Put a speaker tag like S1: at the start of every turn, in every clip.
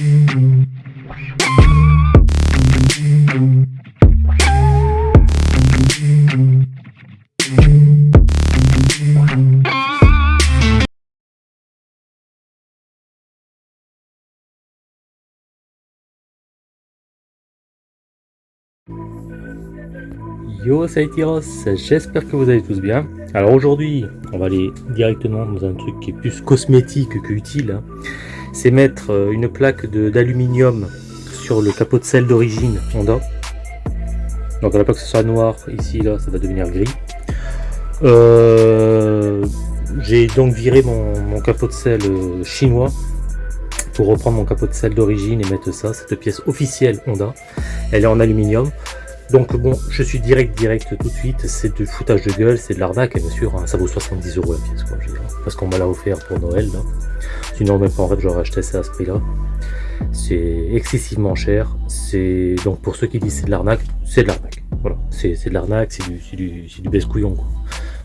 S1: Yo, c'est j'espère que vous allez tous bien. Alors aujourd'hui, on va aller directement dans un truc qui est plus cosmétique que utile. C'est mettre euh, une plaque d'aluminium sur le capot de selle d'origine Honda. Donc à la pas que ce soit noir, ici, là, ça va devenir gris. Euh, J'ai donc viré mon, capot de selle euh, chinois pour reprendre mon capot de selle d'origine et mettre ça, cette pièce officielle Honda. Elle est en aluminium. Donc bon, je suis direct, direct tout de suite, c'est du foutage de gueule, c'est de l'arnaque, bien sûr, hein, ça vaut 70 euros la pièce, quoi, parce qu'on me l'a offert pour Noël, là. Sinon, même pas en rêve, j'aurais acheté ça à ce prix-là. C'est excessivement cher, c'est, donc pour ceux qui disent c'est de l'arnaque, c'est de l'arnaque, voilà, c'est de l'arnaque, c'est du, du, du baisse-couillon.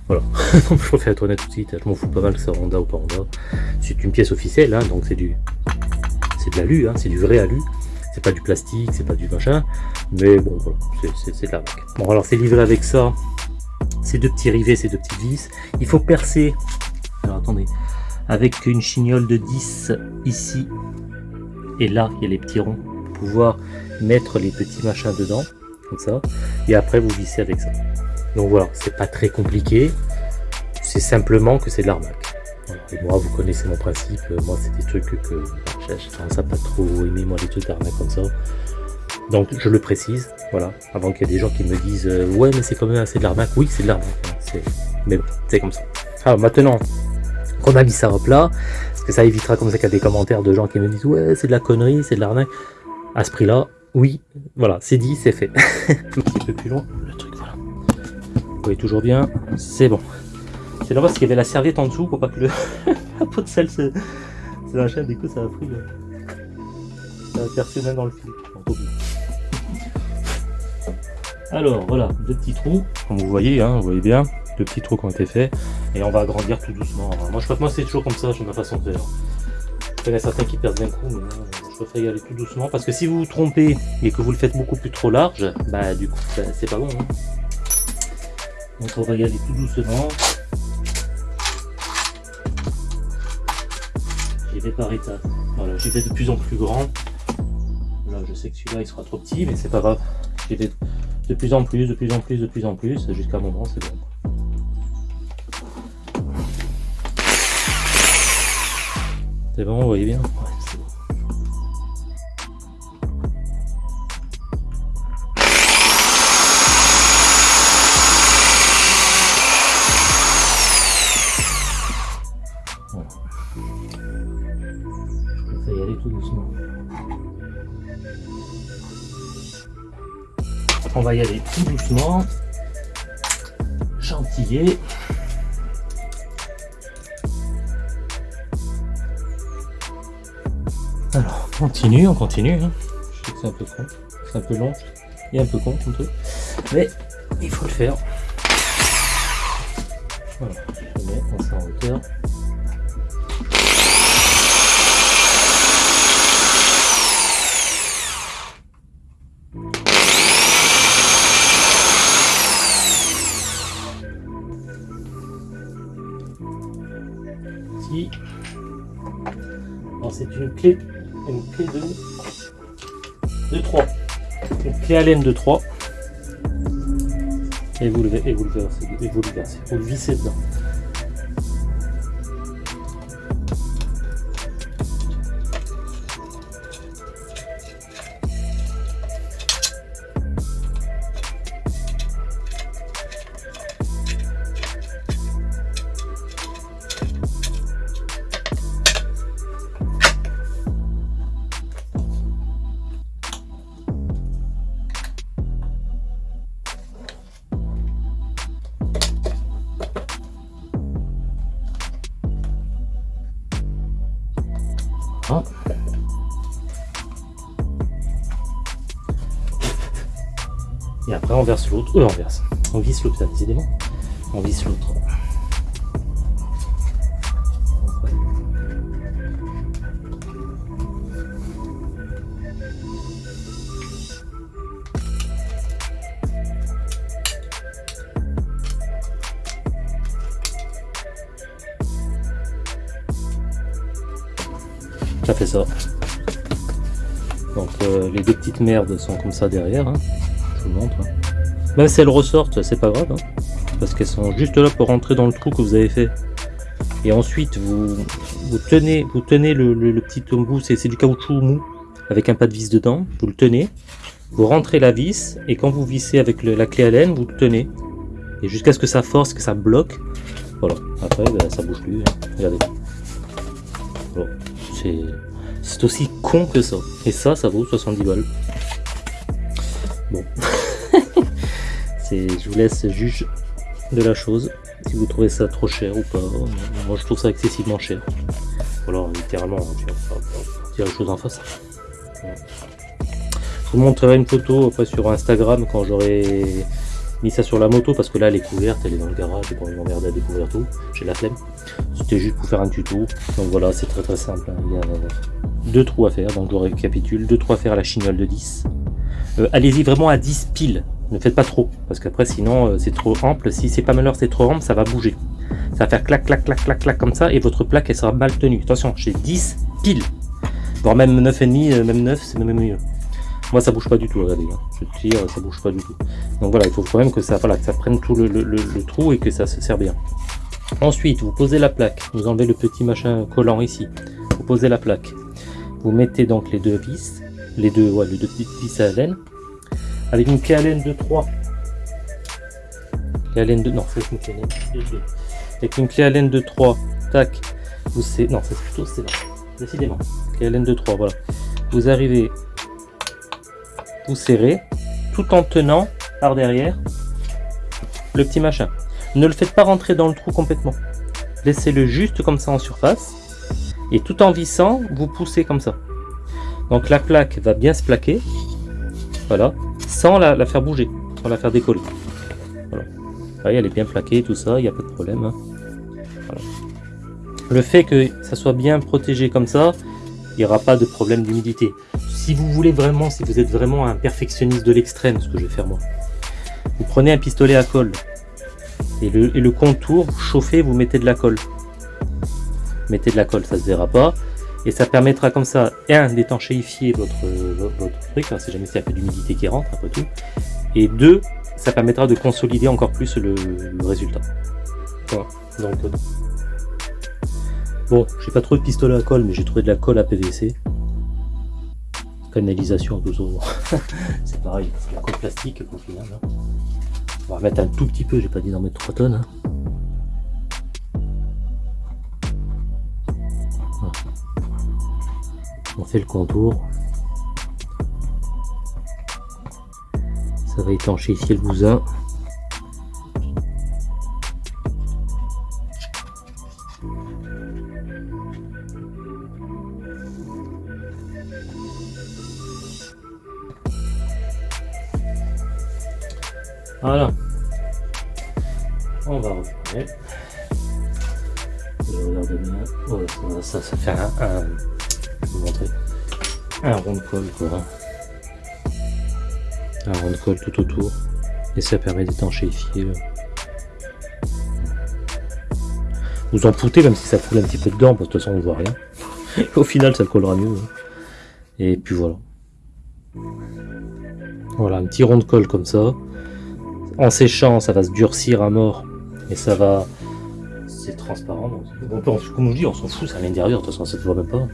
S1: Voilà, je préfère être honnête tout de suite, je m'en fous pas mal que ça Honda ou pas Honda. C'est une pièce officielle, hein, donc c'est du, c'est de l'alu, hein, c'est du vrai alu. C'est pas du plastique, c'est pas du machin, mais bon, voilà, c'est- de la marque. Bon, alors c'est livré avec ça, ces deux petits rivets, ces deux petites vis. Il faut percer, alors attendez, avec une chignole de 10 ici, et là, il y a les petits ronds, pour pouvoir mettre les petits machins dedans, comme ça, et après vous vissez avec ça. Donc voilà, c'est pas très compliqué, c'est simplement que c'est de l'arnaque. Et moi, vous connaissez mon principe, moi c'est des trucs que, j'ai tendance à pas trop aimer, moi les trucs d'arnaque comme ça. Donc je le précise, voilà, avant qu'il y ait des gens qui me disent euh, ouais mais c'est quand même assez de l'arnaque, oui c'est de l'arnaque, mais bon, c'est comme ça. Alors maintenant qu'on a mis ça à plat, parce que ça évitera comme ça qu'il y a des commentaires de gens qui me disent ouais c'est de la connerie, c'est de l'arnaque, à ce prix là, oui, voilà, c'est dit, c'est fait. Un petit peu plus long, le truc voilà. Vous voyez toujours bien, c'est bon. C'est là parce qu'il y avait la serviette en dessous pour pas que la peau de sel se, se machin, du coup ça a pris le... ça a percé même dans le fil. Alors voilà, deux petits trous, comme vous voyez, hein, vous voyez bien, deux petits trous qui ont été faits, et on va agrandir tout doucement. Moi je crois que moi c'est toujours comme ça, j'ai ma façon de faire. Il y en a certains qui perdent d'un coup, mais moi, je préfère y aller tout doucement, parce que si vous vous trompez et que vous le faites beaucoup plus trop large, bah du coup c'est pas bon. hein. Donc on va y aller tout doucement. Par étapes. Voilà, j'y de plus en plus grand. Là je sais que celui-là il sera trop petit, mais c'est pas grave. J'y vais de plus en plus, de plus en plus, de plus en plus, jusqu'à un moment c'est bon. C'est bon, vous voyez bien? Va y aller tout doucement. Chantilly. Alors, on continue, on continue. hein. Je sais que c'est un peu con, c'est un peu long et un peu con comme truc. Mais il faut le faire. Voilà, je mets, on en hauteur. C'est une clé, une clé de, de 3. Une clé Allen de 3. Et vous le, et vous le versez, et vous le versez, vous le vissez dedans. Et après, on verse l'autre. ou on verse. On visse l'autre, décidément. On visse l'autre. Ça fait ça. Donc euh, les deux petites merdes sont comme ça derrière. Hein. Vous montre. Hein. Même si elles ressortent, c'est pas grave. Hein. parce qu'elles sont juste là pour rentrer dans le trou que vous avez fait. Et ensuite, vous, vous tenez, vous tenez le, petit bout, c'est du caoutchouc mou, avec un pas de vis dedans. Vous le tenez, vous rentrez la vis, et quand vous vissez avec la clé à laine, vous le tenez. Et jusqu'à ce que ça force, que ça bloque. Voilà. Après, ben, ça bouge plus. Regardez. C'est c'est aussi con que ça. Et ça, ça vaut 70 balles. Bon. je vous laisse juge de la chose. Si vous trouvez ça trop cher ou pas. Moi, je trouve ça excessivement cher. Voilà, littéralement, dire la chose en face. Je vous montrerai une photo sur Instagram quand j'aurai mis ça sur la moto parce que là elle est couverte, elle est dans le garage, j'ai pas envie m'emmerder à découvrir tout, j'ai la flemme. C'était juste pour faire un tuto. Donc voilà, c'est très très simple. Hein. Il y a deux trous à faire, donc je récapitule. Deux trous à faire à la chignole de 10. Euh, allez-y vraiment à 10 piles. Ne faites pas trop, parce qu'après sinon euh, c'est trop ample. Si c'est pas malheur, c'est trop ample, ça va bouger. Ça va faire clac, clac, clac, clac, clac comme ça, et votre plaque elle sera mal tenue. Attention, j'ai 10 piles. Voire même 9,5, euh, même 9, c'est même mieux. Moi ça bouge pas du tout, regardez. Hein. Je tire, ça bouge pas du tout. Donc voilà, il faut quand même que ça, voilà, ça prenne tout le, trou et que ça se sert bien. Ensuite, vous posez la plaque, vous enlevez le petit machin collant ici. Vous posez la plaque. Vous mettez donc les deux vis, les deux, les petites vis à laine, avec une laine de 3. Clé à laine de, non, c'est une de 2. Avec une clé laine de 3, tac, vous c'est, non, c'est plutôt c'est décidément. Clé de 3, voilà. Vous arrivez, vous serrez, tout en tenant par derrière le petit machin. Ne le faites pas rentrer dans le trou complètement. Laissez-le juste comme ça en surface. Et tout en vissant, vous poussez comme ça. Donc la plaque va bien se plaquer. Voilà. Sans la, faire bouger. Sans la faire décoller. Voilà. voyez, elle est bien plaquée, tout ça, il n'y a pas de problème. Hein. Le fait que ça soit bien protégé comme ça, il n'y aura pas de problème d'humidité. Si vous voulez vraiment, si vous êtes vraiment un perfectionniste de l'extrême, ce que je vais faire moi, vous prenez un pistolet à colle, et le, contour, vous chauffez, vous mettez de la colle. Mettez de la colle, ça se verra pas. Et ça permettra comme ça, un, d'étanchéifier votre, votre, truc, hein, si jamais il y a peu d'humidité qui rentre, après tout. Et deux, ça permettra de consolider encore plus le, résultat. Voilà. Donc, euh, bon, j'ai pas trouvé de pistolet à colle, mais j'ai trouvé de la colle à PVC. Canalisation, c'est pareil, la colle plastique au final. Hein. On va remettre un tout petit peu, j'ai pas dit d'en mettre 3 tonnes. Hein. On fait le contour. Ça va étancher ici le bousin. Voilà. On va refermer. Oh, ça, ça fait un, un rond de colle. Un rond de colle tout autour. Et ça permet d'étanchéifier. Vous en foutez même si ça coule un petit peu dedans, parce que de toute façon on voit rien. Au final ça collera mieux. Hein. Et puis voilà. Voilà, un petit rond de colle comme ça en séchant, ça va se durcir à mort. Et ça va... C'est transparent. Donc, comme je dis, on s'en fout, ça à l'intérieur, de toute façon, ça ne voit même pas.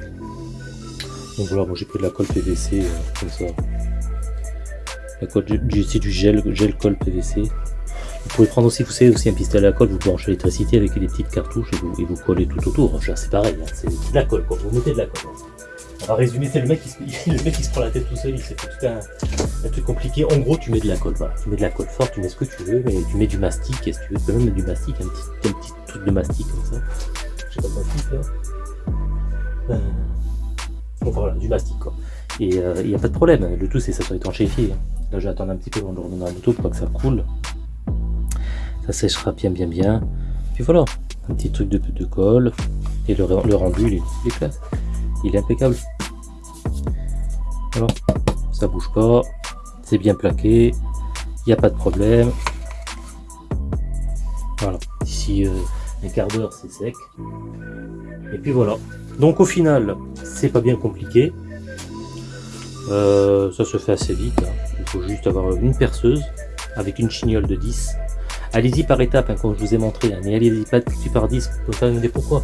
S1: Voilà, moi j'ai pris de la colle PVC, euh, comme ça. La colle, c'est du gel, gel colle PVC. Vous pouvez prendre aussi, vous savez, aussi un pistolet à colle, vous branchez l'électricité avec des petites cartouches et vous, et vous collez tout autour. C'est pareil, hein, c'est de la colle, quoi. vous mettez de la colle. On va résumer, c'est le mec qui se, le mec qui se prend la tête tout seul, il fait tout un, truc compliqué. En gros, tu mets de la colle. Tu mets de la colle forte, tu mets ce que tu veux, mais tu mets du mastic, et si tu veux, tu peux même mettre du mastic, un petit, un petit truc de mastic comme ça. Je sais pas mastic là. Euh... Voilà, du mastic quoi. Et il euh, n'y a pas de problème, le tout c'est que ça soit étanchéifié. Là, je vais attendre un petit peu avant de revenir dans la moto pour pas que ça coule. Ça séchera bien, bien, bien. Puis voilà, un petit truc de, de colle. Et le, le rendu, il est, il est il est impeccable. Ça bouge pas, c'est bien plaqué, il n'y a pas de problème. Voilà, ici, euh, un quart d'heure c'est sec. Et puis voilà. Donc au final, c'est pas bien compliqué. Euh, ça se fait assez vite. Hein. Il faut juste avoir une perceuse avec une chignole de 10. Allez-y par étapes, hein, comme je vous ai montré, hein, mais allez-y pas tout par 10, pour faire une pourquoi.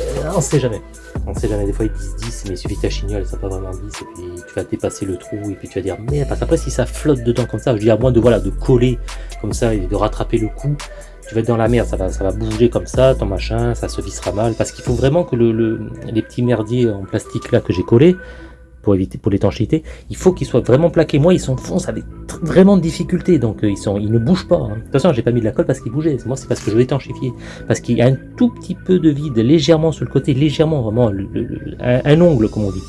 S1: Euh, on sait jamais. On sait jamais, des fois ils disent 10, mais il suffit que ta chignole, ça pas vraiment 10, et puis tu vas dépasser le trou, et puis tu vas dire, mais parce qu'après si ça flotte dedans comme ça, je dis à moins de, voilà, de coller comme ça et de rattraper le coup, tu vas être dans la merde, ça va, ça va bouger comme ça, ton machin, ça se vissera mal, parce qu'il faut vraiment que le, les petits merdiers en plastique là que j'ai collés, pour éviter pour l'étanchéité, il faut qu'ils soient vraiment plaqués. Moi, ils s'enfoncent avec vraiment de difficulté, donc euh, ils ne bougent pas. Hein. De toute façon, j'ai pas mis de la colle parce qu'ils bougeaient. Moi, c'est parce que je étanchéfier, parce qu'il y a un tout petit peu de vide, légèrement sur le côté, légèrement, vraiment, un, ongle comme on dit.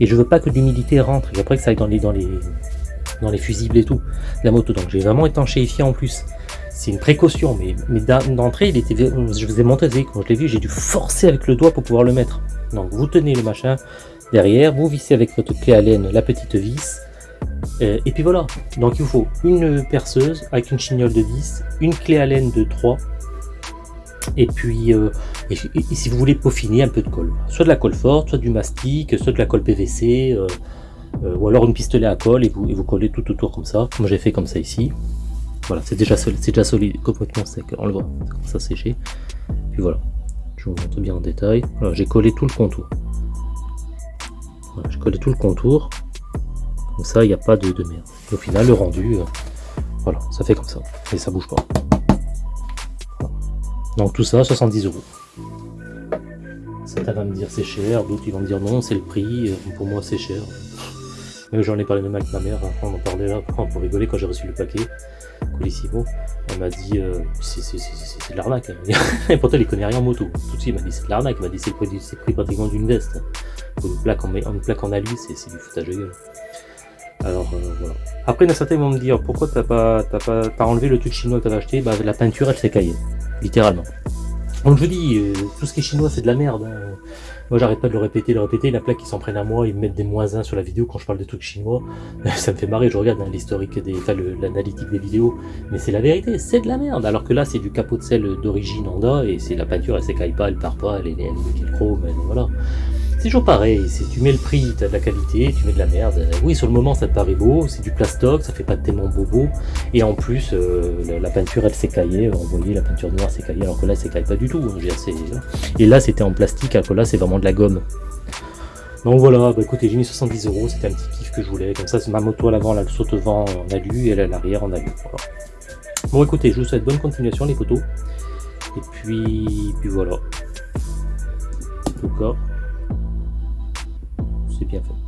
S1: Et je veux pas que l'humidité rentre. Et après que ça aille dans les, dans les, dans les fusibles et tout, la moto. Donc, j'ai vraiment étanchéifié en plus c'est une précaution, mais, d'entrée, il était, je vous ai montré, quand je l'ai vu, j'ai dû forcer avec le doigt pour pouvoir le mettre. Donc vous tenez le machin derrière, vous vissez avec votre clé à laine la petite vis, euh, et puis voilà. Donc il vous faut une perceuse avec une chignole de 10, une clé à laine de 3, et puis euh, si vous voulez peaufiner un peu de colle, soit de la colle forte, soit du mastic, soit de la colle PVC, euh, ou alors une pistolet à colle et vous, et vous collez tout autour comme ça. Moi j'ai fait comme ça ici. Voilà, c'est déjà, solide, déjà solide, complètement sec, on le voit, ça commence à. Puis voilà, je vous montre bien en détail. J'ai collé tout le contour. Voilà, j'ai collé tout le contour. Comme ça, il n'y a pas de, merde. au final, le rendu, euh, voilà, ça fait comme ça. Et ça bouge pas. Donc tout ça, 70 euros. Certains vont me dire c'est cher, d'autres ils vont me dire non, c'est le prix. Euh, pour moi, c'est cher. J'en ai parlé même avec ma mère, on en parlait là pour rigoler quand j'ai reçu le paquet. Colissimo, elle m'a dit euh, c'est de l'arnaque. Et pourtant, elle connaît rien en moto. Tout de suite, elle m'a dit c'est de l'arnaque. Elle m'a dit c'est prix pratiquement d'une veste. Une plaque en, une plaque en c'est du foutage de gueule. Alors euh, voilà. Après, il y en a certains vont me dire pourquoi t'as pas, as pas as enlevé le truc chinois que t'avais acheté? Bah, la peinture elle s'est caillée, littéralement. Donc je dis, euh, tout ce qui est chinois c'est de la merde. Hein. Moi j'arrête pas de le répéter, de le répéter, la plaque qui s'en prennent à moi, ils me mettent des moins 1 sur la vidéo quand je parle de trucs chinois. Ça me fait marrer, je regarde hein, l'historique des. enfin l'analytique des vidéos, mais c'est la vérité, c'est de la merde. Alors que là c'est du capot de sel d'origine Honda et c'est la peinture elle s'écaille pas, elle part pas, elle est, elle est chrome, voilà. C'est toujours pareil, tu mets le prix, tu as de la qualité, tu mets de la merde. Oui, sur le moment, ça te paraît beau, c'est du plastoc, ça fait pas tellement bobo. Et en plus, euh, la, peinture, elle s'écaillait. Vous voyez, la peinture noire s'écaillait, alors que là, elle s'écaille pas du tout. Et là, c'était en plastique, alors que là, c'est vraiment de la gomme. Donc voilà, bah écoutez, j'ai mis 70 euros, c'était un petit kiff que je voulais. Comme ça, c'est ma moto à l'avant, elle saute vent en alu, et elle à l'arrière en alu. Bon écoutez, je vous souhaite bonne continuation les photos. Et puis, puis voilà. En tout cas, c'est bien fait.